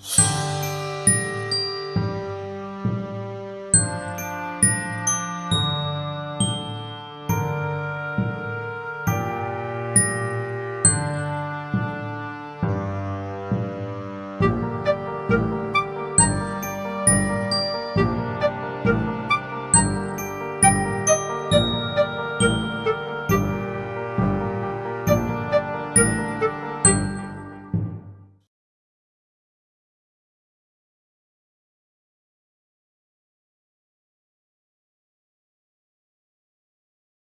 Bye.